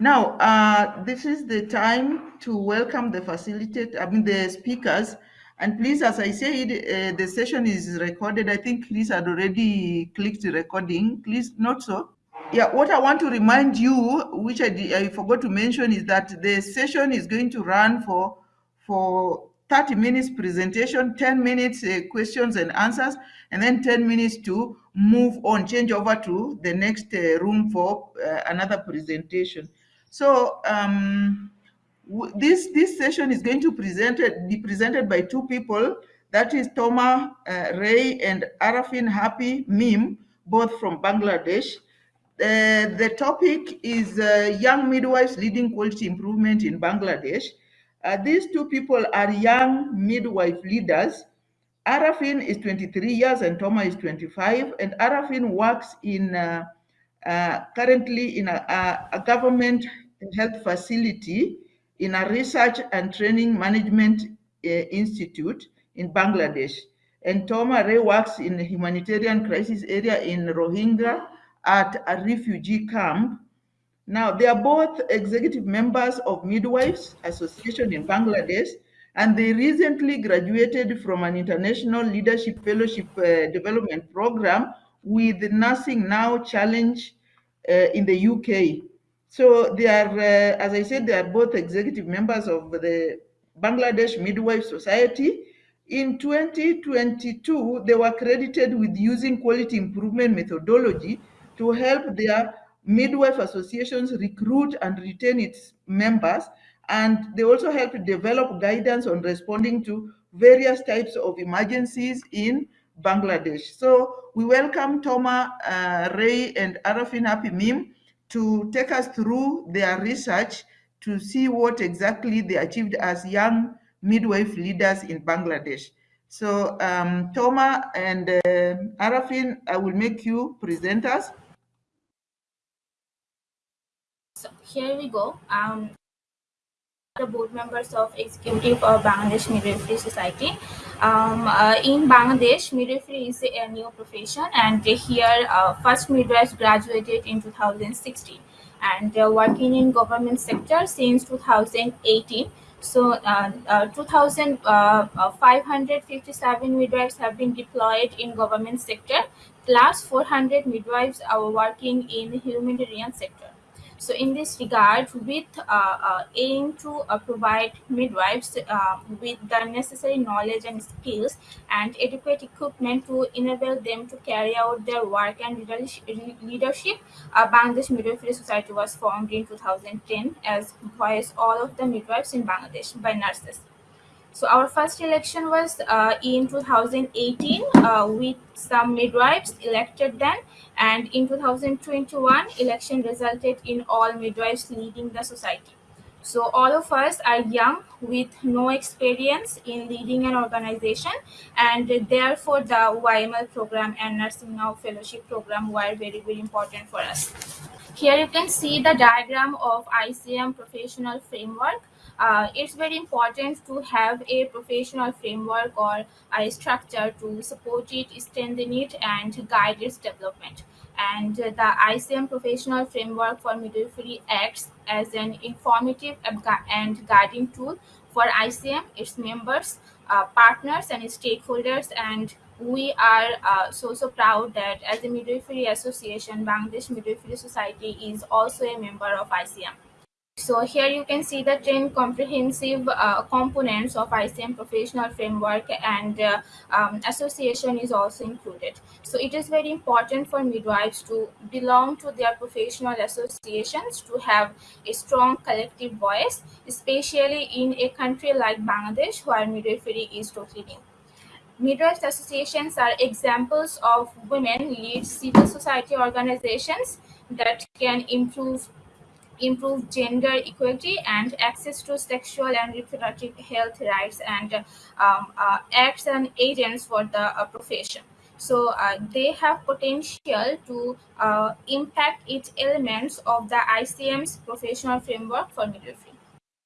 Now, uh, this is the time to welcome the facilitator, I mean the speakers. And please, as I said, uh, the session is recorded. I think Chris had already clicked the recording. Please, not so? Yeah, what I want to remind you, which I, I forgot to mention, is that the session is going to run for for 30 minutes presentation, 10 minutes uh, questions and answers, and then 10 minutes to move on, change over to the next uh, room for uh, another presentation. So um, this this session is going to presented be presented by two people. That is Toma uh, Ray and Arafin Happy Mim, both from Bangladesh. Uh, the topic is uh, young midwives leading quality improvement in Bangladesh. Uh, these two people are young midwife leaders. Arafin is 23 years and Toma is 25. And Arafin works in uh, currently in a, a, government health facility in a research and training management uh, institute in Bangladesh. And Toma Ray works in a humanitarian crisis area in Rohingya at a refugee camp. Now, they are both executive members of Midwives Association in Bangladesh, and they recently graduated from an international leadership fellowship uh, development program with Nursing Now Challenge in the UK. So they are, uh, as I said, they are both executive members of the Bangladesh Midwife Society. In 2022, they were credited with using quality improvement methodology to help their midwife associations recruit and retain its members. And they also help develop guidance on responding to various types of emergencies in Bangladesh. So we welcome Toma uh, Ray and Arafin Happy Mim to take us through their research to see what exactly they achieved as young midwife leaders in Bangladesh. So um, Toma and uh, Arafin, I will make you presenters. So here we go. Um, the board members of executive of Bangladesh Midwifery Society. Um, uh, in Bangladesh, midwifery is a new profession, and here uh, first midwives graduated in 2016 and uh, working in government sector since 2018. So uh, uh, 2,557 midwives have been deployed in government sector, plus 400 midwives are working in humanitarian sector. So in this regard, with uh, uh, aim to uh, provide midwives uh, with the necessary knowledge and skills and adequate equipment to enable them to carry out their work and leadership, Bangladesh Midwifery Society was formed in 2010 as voice all of the midwives in Bangladesh by nurses. So our first election was uh, in 2018 uh, with some midwives elected then and in 2021 election resulted in all midwives leading the society. So all of us are young with no experience in leading an organization and therefore the YML program and Nursing Now Fellowship program were very, very important for us. Here you can see the diagram of ICM professional framework uh, it's very important to have a professional framework or a structure to support it, strengthen it, and guide its development. And the ICM professional framework for midwifery acts as an informative and guiding tool for ICM, its members, uh, partners, and stakeholders. And we are uh, so so proud that as a midwifery association, Bangladesh Midwifery Society is also a member of ICM. So here you can see the 10 comprehensive uh, components of ICM professional framework and uh, um, association is also included. So it is very important for midwives to belong to their professional associations to have a strong collective voice, especially in a country like Bangladesh where midwifery is totally new. Midwives associations are examples of women lead civil society organizations that can improve improve gender equality and access to sexual and reproductive health rights and um, uh, acts and agents for the uh, profession. So uh, they have potential to uh, impact its elements of the ICM's professional framework for midwifery.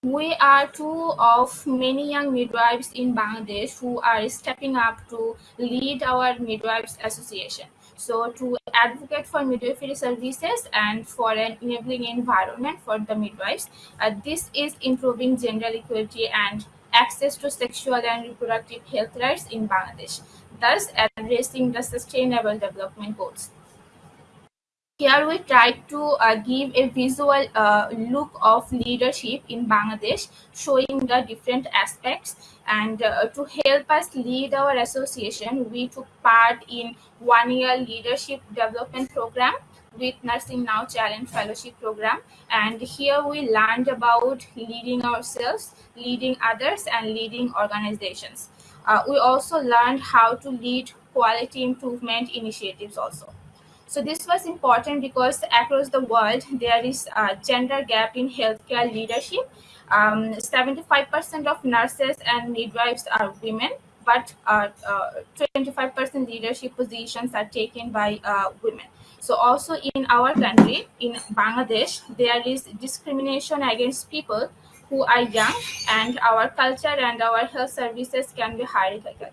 We are two of many young midwives in Bangladesh who are stepping up to lead our midwives association. So to advocate for midwifery services and for an enabling environment for the midwives, uh, this is improving gender equality and access to sexual and reproductive health rights in Bangladesh, thus addressing the sustainable development goals. Here we try to uh, give a visual uh, look of leadership in Bangladesh, showing the different aspects. And uh, to help us lead our association, we took part in one-year leadership development program with Nursing Now Challenge Fellowship Program. And here we learned about leading ourselves, leading others, and leading organizations. Uh, we also learned how to lead quality improvement initiatives also. So this was important because across the world there is a gender gap in healthcare leadership. 75% of nurses and midwives are women, but 25% leadership positions are taken by uh, women. So also in our country, in Bangladesh, there is discrimination against people who are young and our culture and our health services can be hierarchical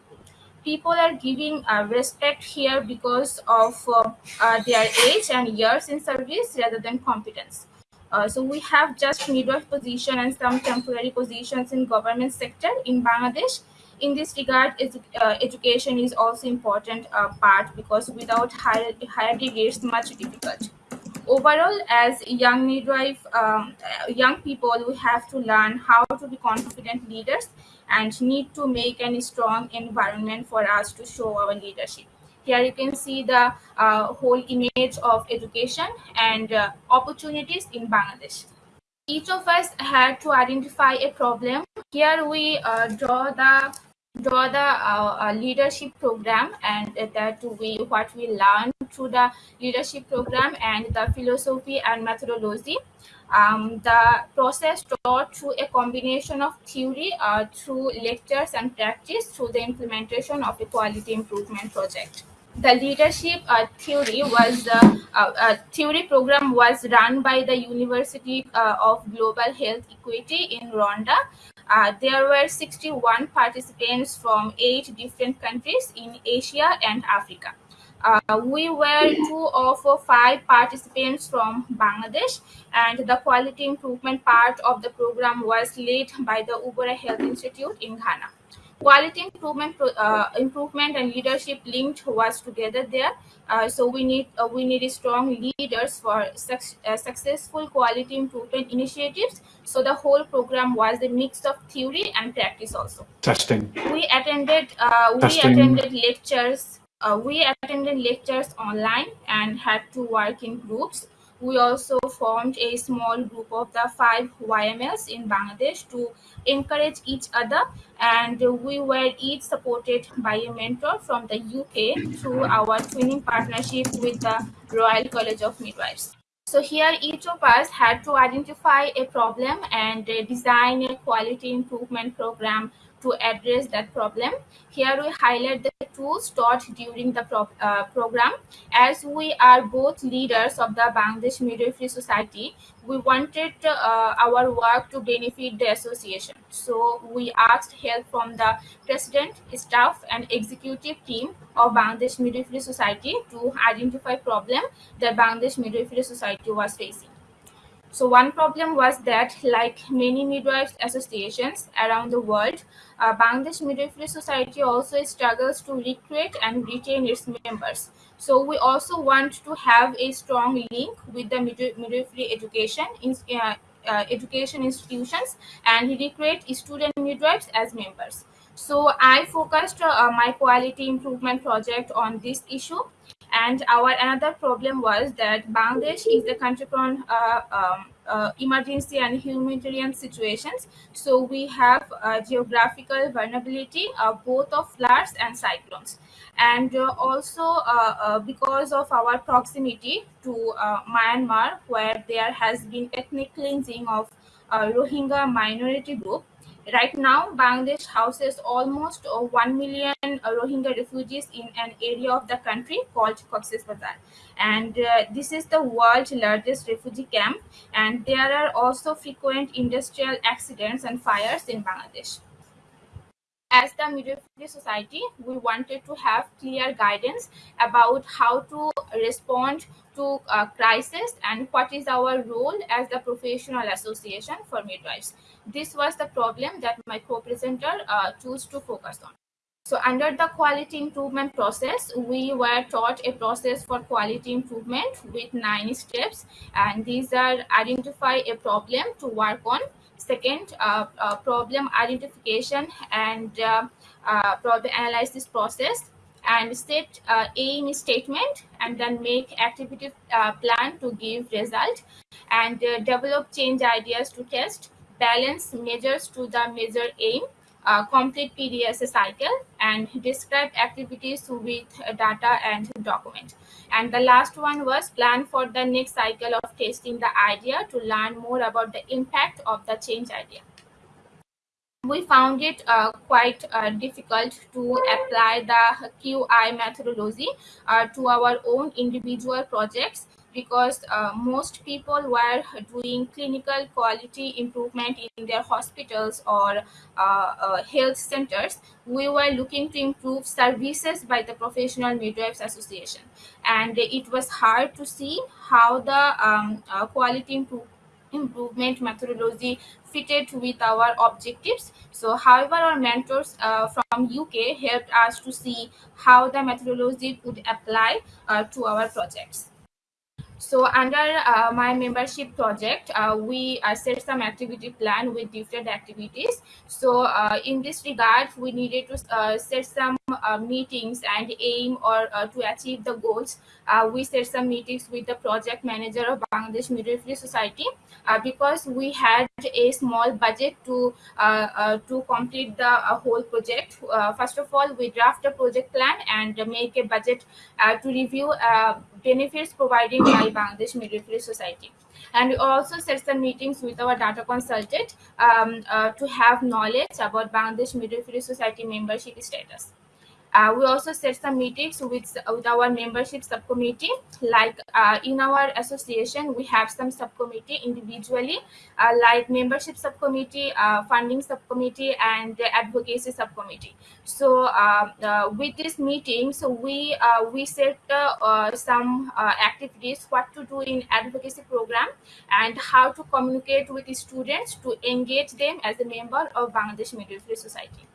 people are giving uh, respect here because of uh, uh, their age and years in service rather than competence. Uh, so we have just midwife position and some temporary positions in government sector in Bangladesh. In this regard, uh, education is also important uh, part because without higher higher degree, it's much difficult overall as young midwife um, young people we have to learn how to be confident leaders and need to make a strong environment for us to show our leadership here you can see the uh, whole image of education and uh, opportunities in bangladesh. Each of us had to identify a problem. Here we uh, draw the draw the uh, uh, leadership program and that we what we learn through the leadership program and the philosophy and methodology. Um, the process taught through a combination of theory uh, through lectures and practice through the implementation of a quality improvement project the leadership uh, theory was uh, uh, theory program was run by the University of Global Health Equity in Rwanda. There were 61 participants from eight different countries in Asia and Africa. Uh, we were two of five participants from Bangladesh, and the quality improvement part of the program was led by the Ubora Health Institute in Ghana quality improvement uh, improvement and leadership linked was together there. Uh, so we need uh, we need strong leaders for uh, successful quality improvement initiatives. So the whole program was a mix of theory and practice also. Testing. We attended uh, we testing. attended lectures uh, we attended lectures online and had to work in groups we also formed a small group of the five YMLs in Bangladesh to encourage each other, and we were each supported by a mentor from the UK through our twinning partnership with the Royal College of Midwives. So here each of us had to identify a problem and design a quality improvement program to address that problem. Here we highlight the tools taught during the pro uh, program. As we are both leaders of the Bangladesh Midwifery Society, we wanted uh, our work to benefit the association. So we asked help from the president, staff, and executive team of Bangladesh Midwifery Society to identify problem that Bangladesh Midwifery Society was facing. So one problem was that, like many midwives associations around the world, Bangladesh Midwifery Society also struggles to recruit and retain its members. So we also want to have a strong link with the midwifery education in, uh, uh, education institutions and recruit student midwives as members. So I focused uh, my quality improvement project on this issue and our another problem was that Bangladesh is the country prone uh, um, uh, emergency and humanitarian situations. So we have uh, geographical vulnerability uh, both of floods and cyclones. And uh, also uh, uh, because of our proximity to Myanmar, where there has been ethnic cleansing of Rohingya minority group, Right now, Bangladesh houses almost uh, 1 million uh, Rohingya refugees in an area of the country called Cox's Bazar. And uh, this is the world's largest refugee camp. And there are also frequent industrial accidents and fires in Bangladesh. as the midwifery society, we wanted to have clear guidance about how to respond to uh, crisis and what is our role as the professional association for midwives. This was the problem that my co-presenter uh, chose to focus on. So under the quality improvement process, we were taught a process for quality improvement with nine steps. And these are identify a problem to work on. Second, uh, uh, problem identification and uh, uh, problem analysis process and set uh, aim statement and then make activity uh, plan to give result and uh, develop change ideas to test balance measures to the measure aim uh, complete PDS cycle and describe activities with data and document. And the last one was plan for the next cycle of testing the idea to learn more about the impact of the change idea. We found it uh, quite uh, difficult to apply the QI methodology uh, to our own individual projects because uh, most people were doing clinical quality improvement in their hospitals or uh, uh, health centers. We were looking to improve services by the Professional Midwives Association, and it was hard to see how the um, quality improvement improvement methodology fitted with our objectives. So, however, our mentors uh, from UK helped us to see how the methodology could apply uh, to our projects. So under uh, my membership project, uh, we uh, set some activity plan with different activities. So uh, in this regard, we needed to uh, set some uh, meetings and aim or to achieve the goals. we set some meetings with the project manager of Bangladesh Midwifery Society because we had a small budget to to complete the whole project. first of all, we draft a project plan and make a budget to review benefits provided by Bangladesh Midwifery Society. And we also set some meetings with our data consultant um, uh, to have knowledge about Bangladesh Midwifery Society membership status. Uh, we also set some meetings with, with our membership subcommittee. Like uh, in our association, we have some subcommittee individually, uh, like membership subcommittee, uh, funding subcommittee, and the advocacy subcommittee. So uh, uh, with these meetings, we we set some activities, what to do in advocacy program, and how to communicate with the students to engage them as a member of Bangladesh Midwifery Society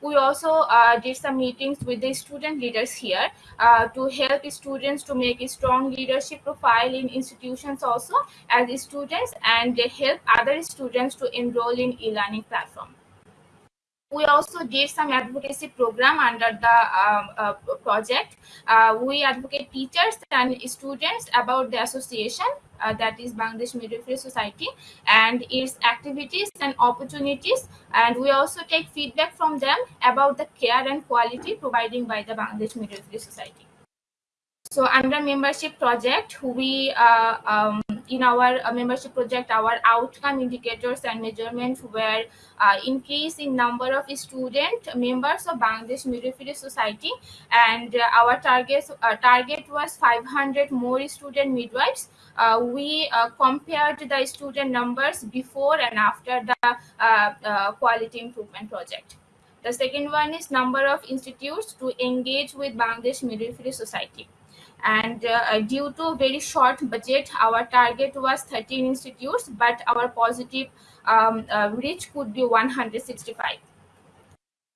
we also uh, did some meetings with the student leaders here uh, to help students to make a strong leadership profile in institutions also as students and they help other students to enroll in e-learning platform we also did some advocacy program under the um, uh, project. Uh, we advocate teachers and students about the association uh, that is Bangladesh Midwifery Society and its activities and opportunities. And we also take feedback from them about the care and quality provided by the Bangladesh Midwifery Society. So under membership project, we uh, um, in our uh, membership project, our outcome indicators and measurements were uh, increase in number of student members of Bangladesh Midwifery Society, and uh, our target uh, target was 500 more student midwives. Uh, we compared the student numbers before and after the quality improvement project. The second one is number of institutes to engage with Bangladesh Midwifery Society and uh, due to very short budget our target was 13 institutes but our positive um, uh, reach could be 165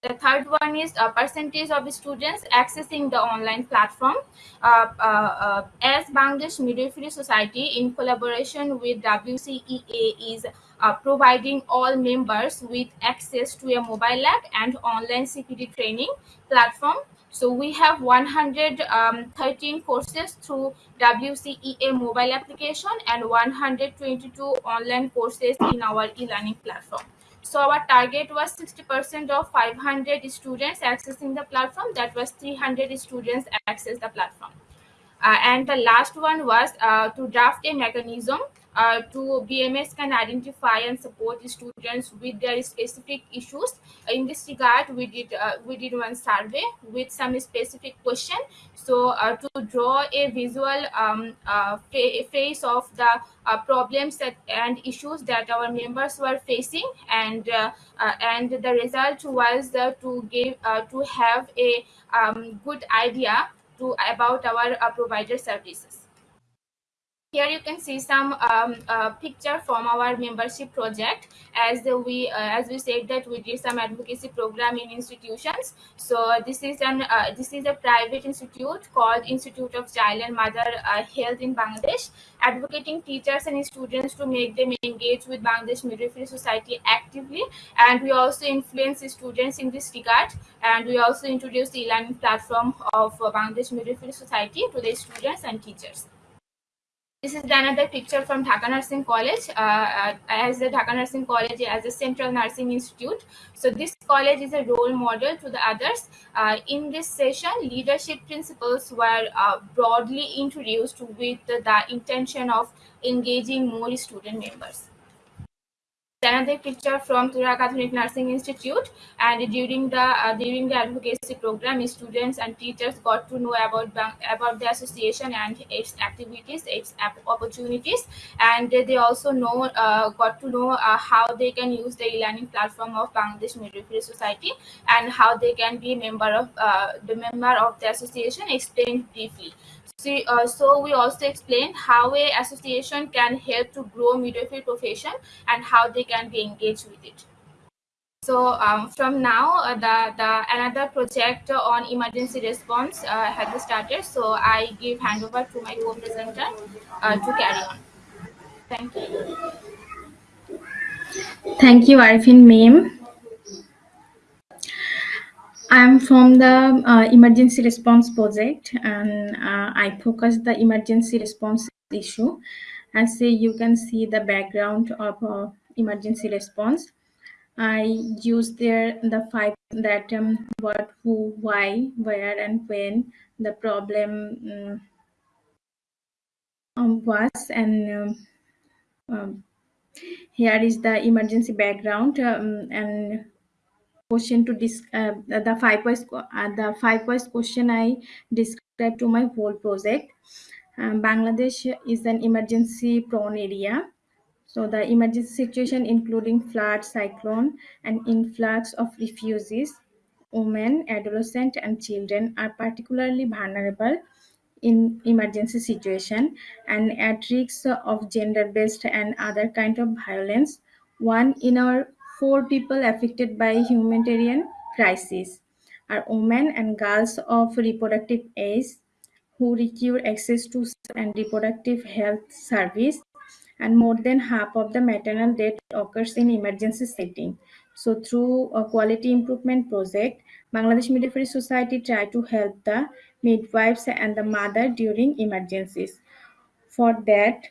the third one is a percentage of students accessing the online platform. Uh, uh, uh, as Bangladesh Midwifery Society, in collaboration with WCEA, is uh, providing all members with access to a mobile app and online CPD training platform so we have 113 um, courses through WCEA mobile application and 122 online courses in our e-learning platform. So our target was 60% of 500 students accessing the platform. That was 300 students access the platform. Uh, and the last one was uh, to draft a mechanism uh, to BMS can identify and support the students with their specific issues. In this regard, we did uh, we did one survey with some specific question. So uh, to draw a visual um, uh, face of the uh, problems that, and issues that our members were facing, and uh, uh, and the result was uh, to give uh, to have a um, good idea to about our uh, provider services. Here you can see some um, uh, picture from our membership project. As we uh, as we said that we did some advocacy program in institutions. So this is an uh, this is a private institute called Institute of Child and Mother uh, Health in Bangladesh, advocating teachers and students to make them engage with Bangladesh Midwifery Society actively. And we also influence students in this regard. And we also introduce the e-learning platform of Bangladesh Midwifery Society to the students and teachers. This is another picture from Dhaka Nursing College, uh, uh, as the Dhaka Nursing College as a central nursing institute. So this college is a role model to the others. Uh, in this session, leadership principles were uh, broadly introduced with the, the intention of engaging more student members another picture from Tura Catholic Nursing Institute. And during the uh, during the advocacy program, students and teachers got to know about about the association and its activities, its opportunities, and they also know uh, got to know uh, how they can use the e-learning platform of Bangladesh Midwifery Society and how they can be member of uh, the member of the association. Explained briefly. Uh, so we also explained how a association can help to grow midwifery profession and how they can be engaged with it. So um, from now, uh, the, the another project on emergency response uh, has started. So I give handover to my co-presenter uh, to carry on. Thank you. Thank you, Arifin Meme. I'm from the uh, emergency response project and uh, I focus the emergency response issue. As say you can see the background of uh, emergency response. I use there the five that um, what, who, why, where, and when the problem um, was, and um, um, here is the emergency background um, and question to this uh, the five voice uh, the five voice question i described to my whole project. Um, bangladesh is an emergency prone area. So the emergency situation including flood cyclone and influx of refugees women adolescents and children are particularly vulnerable in emergency situation and at risk of gender-based and other kind of violence. One in our four people affected by humanitarian crisis are women and girls of reproductive age who require access to and reproductive health service and more than half of the maternal death occurs in emergency setting. So through a quality improvement project, Bangladesh Midwifery Society try to help the midwives and the mother during emergencies. For that,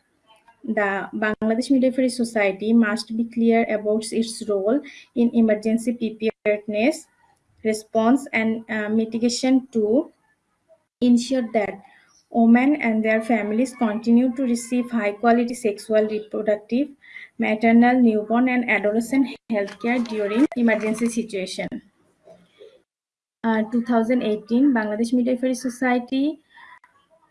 the Bangladesh Midwifery Society must be clear about its role in emergency preparedness, response, and uh, mitigation to ensure that women and their families continue to receive high quality sexual, reproductive, maternal, newborn, and adolescent healthcare during emergency situation. Uh, 2018, Bangladesh Midwifery Society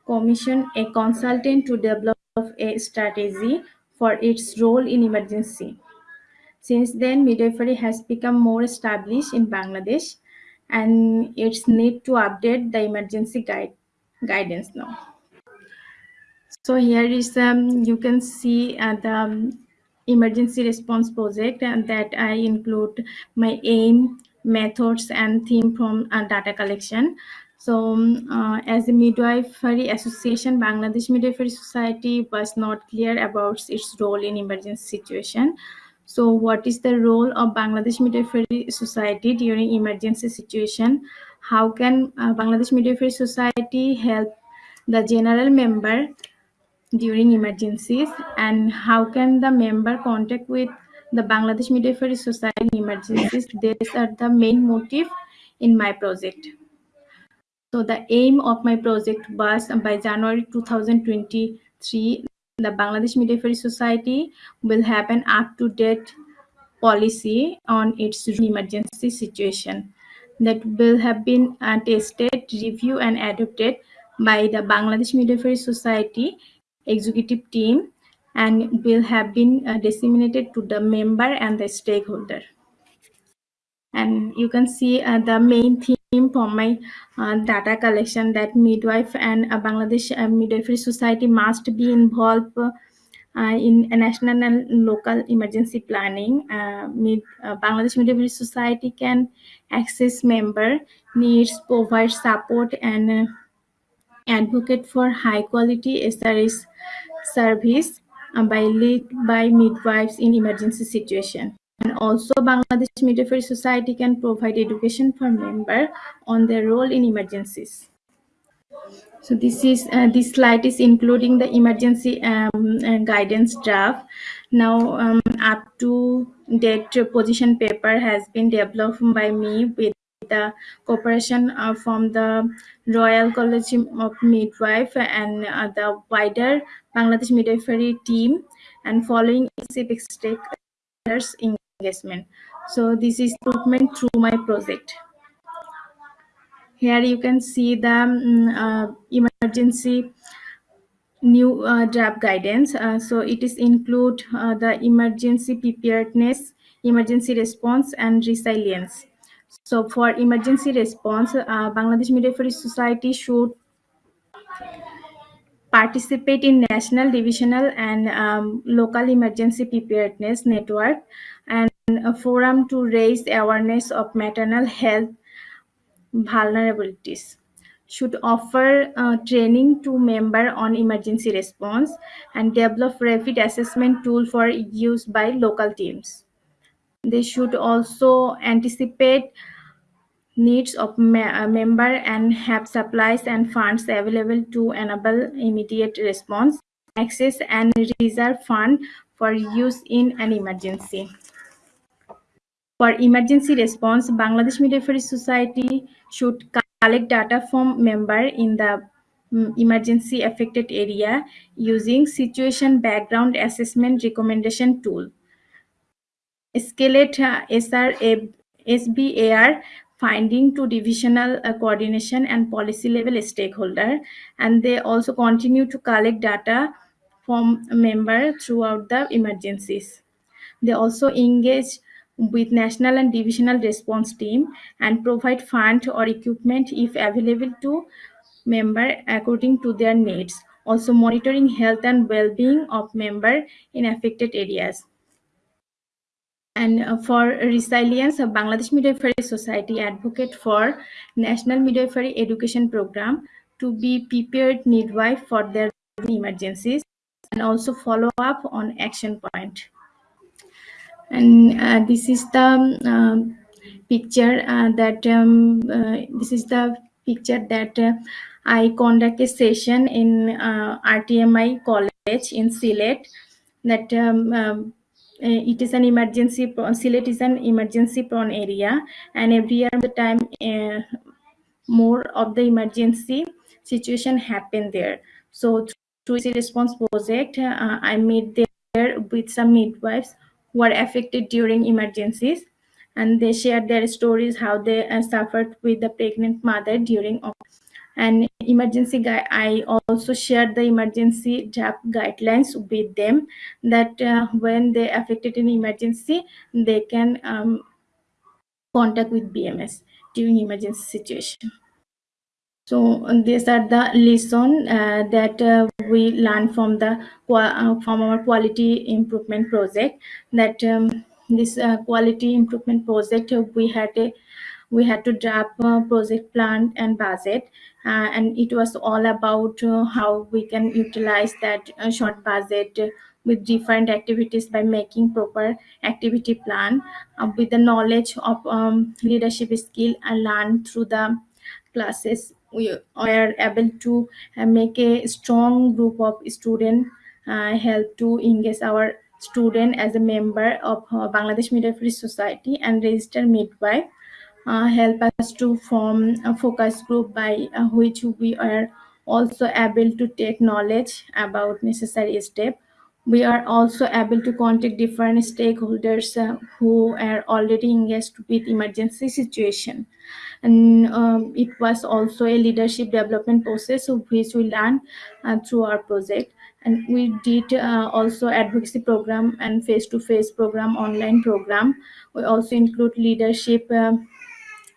commissioned a consultant to develop a strategy for its role in emergency. Since then, midwifery has become more established in Bangladesh and it's need to update the emergency guide guidance now. So here is um, you can see uh, the um, emergency response project and that I include my aim, methods and theme from uh, data collection. So um, uh, as a midwifery association, Bangladesh Midwifery Society was not clear about its role in emergency situation. So what is the role of Bangladesh Midwifery Society during emergency situation? How can uh, Bangladesh Midwifery Society help the general member during emergencies and how can the member contact with the Bangladesh Midwifery Society in emergencies. These are the main motive in my project. So the aim of my project was by January 2023, the Bangladesh Midwifery Society will have an up-to-date policy on its emergency situation that will have been uh, tested, reviewed, and adopted by the Bangladesh Midwifery Society executive team and will have been uh, disseminated to the member and the stakeholder. And you can see uh, the main theme for my uh, data collection that midwife and uh, Bangladesh uh, Midwifery Society must be involved uh, in national and local emergency planning. Uh, Mid, uh, Bangladesh Midwifery Society can access member needs, provide support, and advocate for high quality SRS service by lead by midwives in emergency situation. Also Bangladesh Midwifery Society can provide education for member on their role in emergencies. So this is uh, this slide is including the emergency um, uh, guidance draft. Now um, up to date position paper has been developed by me with the cooperation uh, from the Royal College of Midwife and uh, the wider Bangladesh Midwifery team and following civic stakeholders engagement. So this is improvement through my project. Here you can see the um, uh, emergency new uh, draft guidance. Uh, so it is include uh, the emergency preparedness, emergency response, and resilience. So for emergency response, uh, Bangladesh Midwifery Society should participate in national, divisional, and um, local emergency preparedness network a forum to raise awareness of maternal health vulnerabilities should offer uh, training to member on emergency response and develop rapid assessment tool for use by local teams. They should also anticipate needs of a member and have supplies and funds available to enable immediate response, access and reserve fund for use in an emergency. For emergency response, Bangladesh Midwifery Society should collect data from member in the um, emergency affected area using situation background assessment recommendation tool. Escalate uh, SBAR finding to divisional uh, coordination and policy level stakeholder and they also continue to collect data from member throughout the emergencies. They also engage with national and divisional response team and provide fund or equipment if available to member according to their needs. Also monitoring health and well-being of member in affected areas. And uh, for resilience, Bangladesh Midwifery Society advocate for National Midwifery Education Program to be prepared midwife for their emergencies and also follow up on action point and uh, this is the picture uh, that um, uh, this is the picture that uh, I conduct a session in uh, RTMI college in Sylhet that um, um, uh, it is an emergency Sylhet is an emergency prone area. And every year the time more of the emergency situation happen there. So through the response project I made there with some midwives were affected during emergencies and they shared their stories how they uh, suffered with the pregnant mother during and emergency guide i also shared the emergency draft guidelines with them that uh, when they affected in emergency they can um, contact with bms during emergency situation so these are the lesson uh, that uh, we learned from the uh, from our quality improvement project. That um, this uh, quality improvement project uh, we had a we had to draft a project plan and budget, uh, and it was all about how we can utilize that short budget with different activities by making proper activity plan with the knowledge of um, leadership skill and learn through the classes we are able to uh, make a strong group of students uh, help to engage our student as a member of uh, Bangladesh Midwifery Society and register midwife uh, help us to form a focus group by uh, which we are also able to take knowledge about necessary step. We are also able to contact different stakeholders uh, who are already engaged with emergency situation and um, it was also a leadership development process which we learned uh, through our project. And we did uh, also advocacy program and face-to-face program online program. We also include leadership um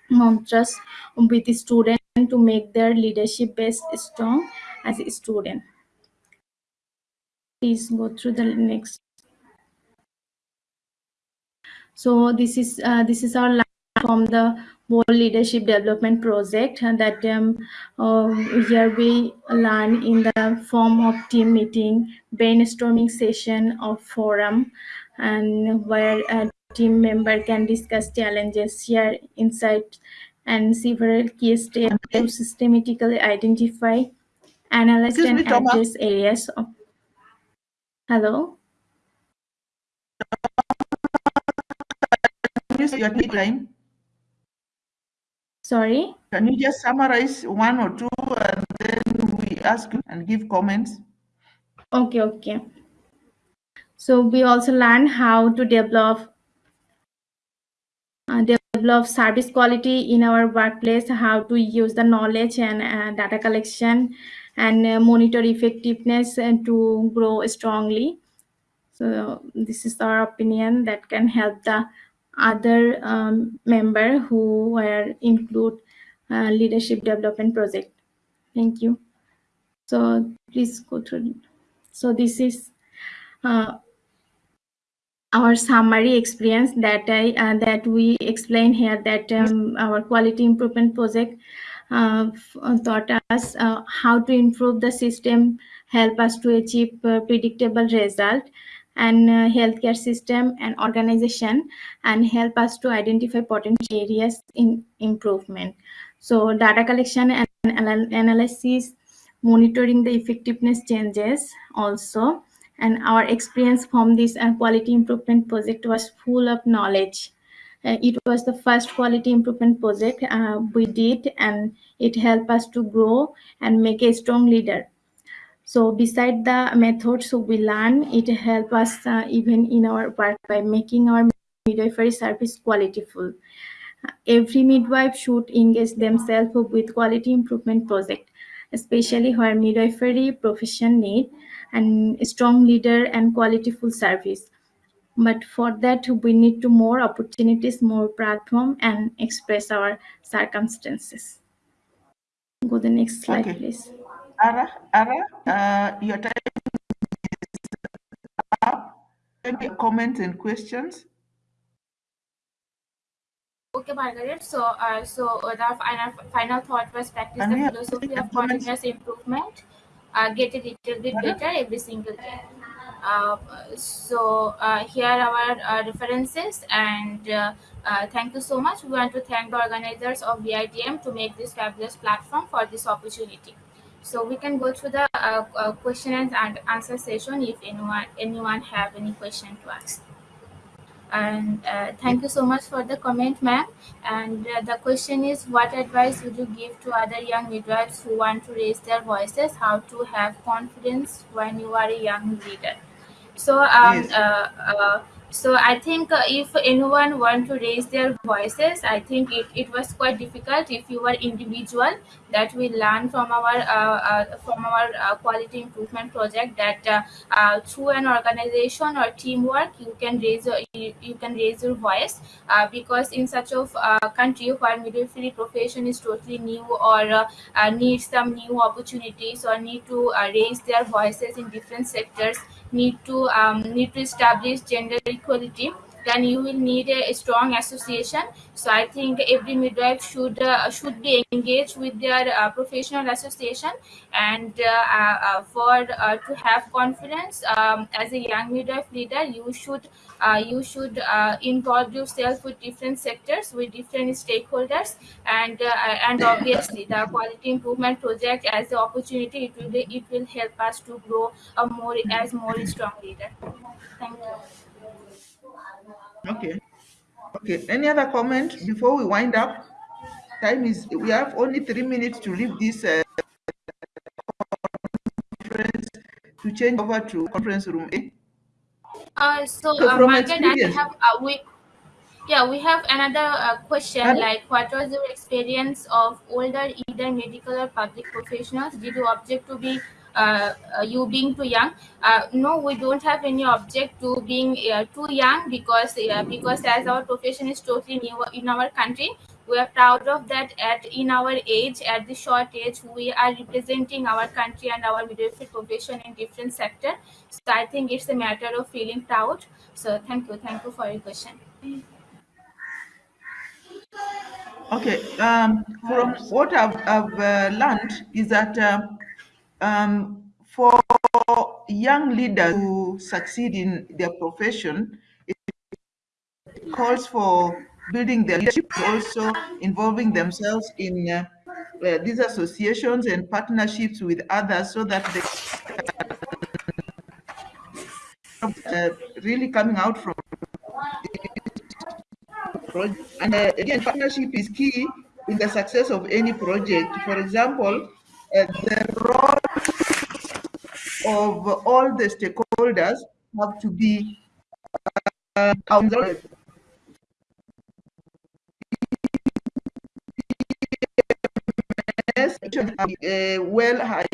mantras with the student to make their leadership base strong as a student. Please go through the next. So this is uh, this is our from the World Leadership Development Project that um, uh, here we learn in the form of team meeting, brainstorming session or forum and where a team member can discuss challenges, share insights and several key steps to systematically identify, analyze Excuse and me, address areas of Hello? Can you say your deadline? Sorry? Can you just summarize one or two and then we ask and give comments? Okay, okay. So we also learn how to develop uh, develop service quality in our workplace, how to use the knowledge and uh, data collection and uh, monitor effectiveness and to grow strongly. So this is our opinion that can help the other um, member who were include uh, leadership development project. Thank you. So please go through. So this is uh, our summary experience that I uh, that we explain here that um, our quality improvement project uh, taught us uh, how to improve the system, help us to achieve uh, predictable result and uh, healthcare system and organization and help us to identify potential areas in improvement. So data collection and anal- analysis, monitoring the effectiveness changes also and our experience from this uh, quality improvement project was full of knowledge uh, it was the first quality improvement project uh, we did and it helped us to grow and make a strong leader so beside the methods we learn it helps us uh, even in our work by making our midwifery service qualityful every midwife should engage themselves with quality improvement project especially where midwifery profession need and strong leader and qualityful service. But for that we need to more opportunities more platform and express our circumstances. Go the next slide Okay. please Ara, Ara, uh, your time is up. Any comments and questions? Okay, Margaret. So, uh, so uh, the final final thought was practice the philosophy of continuous improvement. Uh, get a little bit better every single day. Uh, so uh, here are our uh, references and uh, uh, thank you so much. We want to thank the organizers of VITM to make this fabulous platform for this opportunity. So we can go through the uh, uh, question and answer session if anyone anyone have any question to ask. And uh, thank you so much for the comment ma'am. And uh, the question is what advice would you give to other young midwives who want to raise their voices how to have confidence when you are a young leader? So um Yes. So i think uh, if anyone want to raise their voices i think it, it was quite difficult. If you were individual that we learn from our uh, uh, from our uh, quality improvement project that uh, uh, through an organization or teamwork you can raise your, you, you can raise your voice because in such a country where midwifery profession is totally new or needs some new opportunities or need to raise their voices in different sectors need to um, need to establish gender equality then you will need a, strong association. So i think every midwife should uh, should be engaged with their uh, professional association and uh, uh, uh, for to have confidence um, as a young midwife leader you should you should involve yourself with different sectors with different stakeholders and and obviously the quality improvement project as the opportunity it will it will help us to grow a more as more strong leader. Thank you Okay. Okay. Any other comment before we wind up? Time is we have only three minutes to leave this uh, to change over to conference room A. Uh, so, So uh, from Margaret, I experience, have uh, we yeah we have another uh, question like what was your experience of older either medical or public professionals did you object to be you being too young. Uh, no we don't have any object to being uh, too young because uh, because as our profession is totally new in our country we are proud of that at in our age at the short age we are representing our country and our midwifery profession in different sector. So i think it's a matter of feeling proud. So thank you thank you for your question. Okay, um, from what I've, I've uh, learned is that uh, um, for young leaders to succeed in their profession, it calls for building their leadership, also involving themselves in uh, uh, these associations and partnerships with others so that they uh, really coming out from. And uh, again, partnership is key in the success of any project. For example, the role of all the stakeholders have to be uh, uh, well highlighted.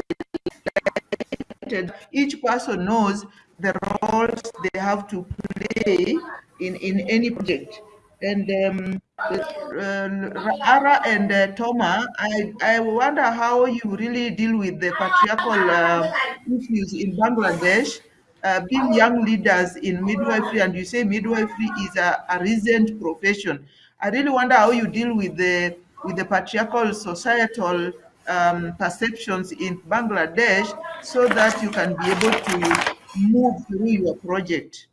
Each person knows the roles they have to play in, in any project. And um, Ara and uh, Toma, I, I wonder how you really deal with the patriarchal uh, issues in Bangladesh, uh, being young leaders in midwifery, and you say midwifery is a, a recent profession. I really wonder how you deal with the with the patriarchal societal um, perceptions in Bangladesh so that you can be able to move through your project.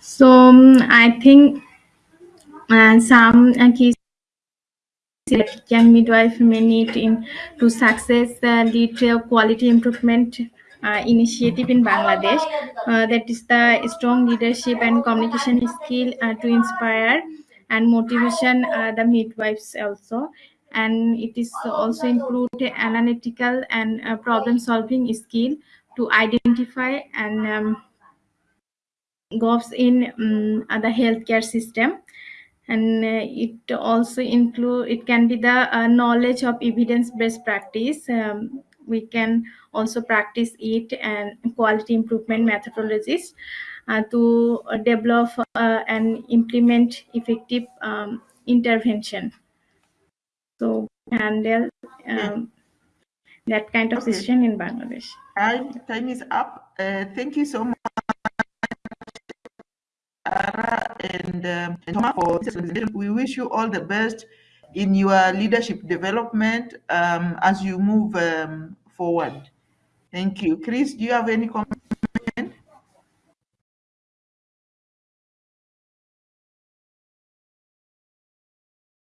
So um, I think some uh, key that young midwife may need in to success lead quality improvement uh, initiative in Bangladesh. Uh, that is the strong leadership and communication skill uh, to inspire and motivation uh, the midwives also. And it is also include analytical and uh, problem solving skill to identify and um, gaps in um, the healthcare system and uh, it also include it can be the uh, knowledge of evidence based practice. Um, we can also practice it and quality improvement methodologies uh, to uh, develop uh, and implement effective um, intervention. So handle um, that kind of Okay. in bangladesh. Time, time is up. Uh, thank you so much, and, um, and Thomas for this. We wish you all the best in your leadership development um, as you move um, forward. Thank you. Chris, do you have any comments?